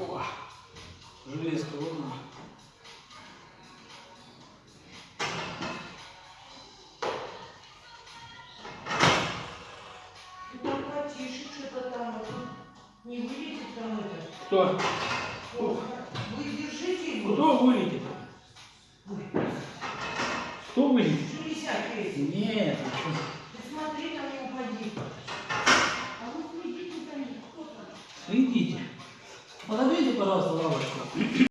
О, железка, вот она. А не вылетит там это. Кто? О, Вы держите его. Кто вылетит? Ой, Кто вылетит? Железяки эти. Нет, ты что? Ты смотри, там не упади. А вы следите за ним, кто там? Идите. Подойдите, пожалуйста, лавочку.